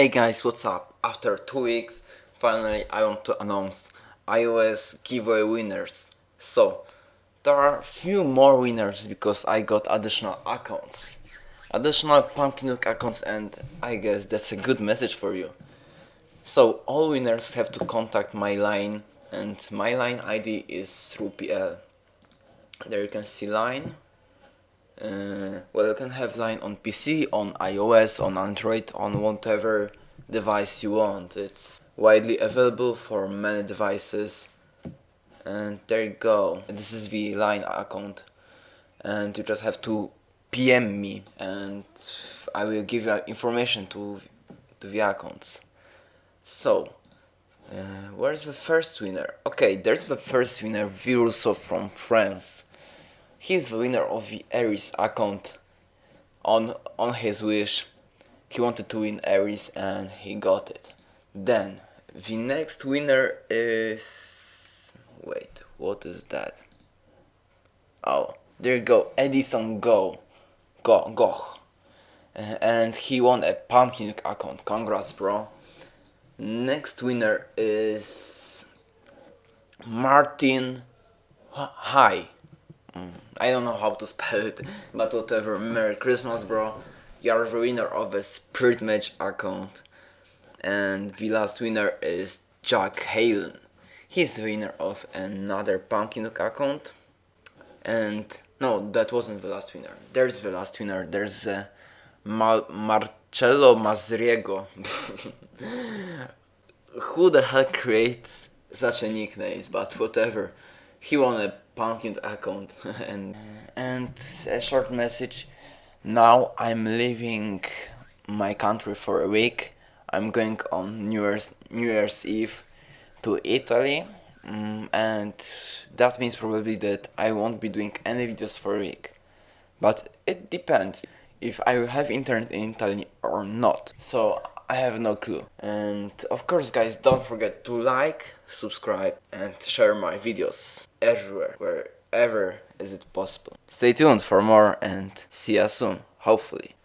Hey guys, what's up? After two weeks, finally I want to announce iOS giveaway winners. So, there are few more winners because I got additional accounts. Additional Pumpkin accounts and I guess that's a good message for you. So, all winners have to contact my line and my line ID is through PL. There you can see line uh, well you can have line on PC, on iOS, on Android, on whatever device you want. It's widely available for many devices and there you go. This is the line account and you just have to PM me and I will give you information to, to the accounts. So, uh, where's the first winner? Okay, there's the first winner, Viruso from France. He's the winner of the Ares account on on his wish. He wanted to win Ares and he got it. Then the next winner is wait, what is that? Oh, there you go, Edison Go, Go, Go, and he won a pumpkin account. Congrats, bro. Next winner is Martin Hi. I don't know how to spell it, but whatever. Merry Christmas, bro. You are the winner of a Spirit Match account. And the last winner is Jack Halen. He's the winner of another Pumpkin account. And no, that wasn't the last winner. There's the last winner. There's uh, Mar Marcello Mazriego. Who the hell creates such a nickname? But whatever. He won a pumpkin account. And and a short message. Now i'm leaving my country for a week. I'm going on new year's new year's eve to italy. Um, and that means probably that i won't be doing any videos for a week. But it depends if i will have internet in italy or not. So I have no clue. And of course guys, don't forget to like, subscribe and share my videos everywhere, wherever is it possible. Stay tuned for more and see you soon, hopefully.